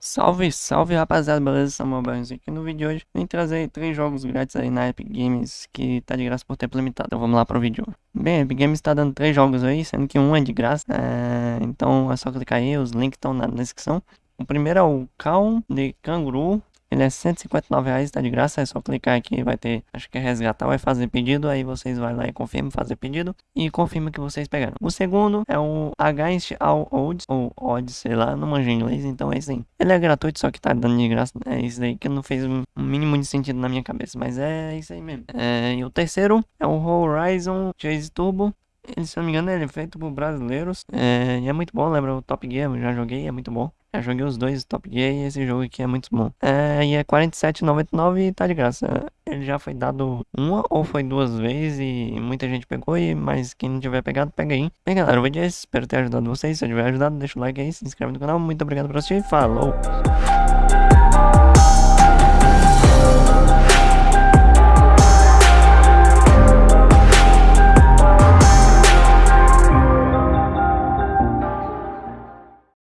Salve, salve rapaziada, beleza? Samuel Barnes aqui. No vídeo de hoje vim trazer três jogos grátis aí na Epic Games que tá de graça por tempo limitado, então vamos lá pro vídeo. Bem, a Epic Games tá dando três jogos aí, sendo que um é de graça, é... então é só clicar aí, os links estão na descrição. O primeiro é o Calm de Canguru, ele é 159 reais, tá de graça, é só clicar aqui, vai ter, acho que é resgatar, vai fazer pedido, aí vocês vão lá e confirmam, fazer pedido e confirma que vocês pegaram. O segundo é o Against All Odds, ou Odds, sei lá, não manjo inglês, então é isso aí. Ele é gratuito, só que tá dando de graça, é isso aí que não fez um mínimo de sentido na minha cabeça, mas é isso aí mesmo. É, e o terceiro é o Horizon Chase Turbo, ele, se não me engano, ele é feito por brasileiros. É, é muito bom, lembra o Top Gear, eu já joguei, é muito bom. Já joguei os dois Top e esse jogo aqui é muito bom. É, e é 47,99 e tá de graça. Ele já foi dado uma ou foi duas vezes e muita gente pegou, e, mas quem não tiver pegado, pega aí. Bem galera, o vídeo é esse, espero ter ajudado vocês. Se eu tiver ajudado, deixa o like aí, se inscreve no canal. Muito obrigado por assistir, falou!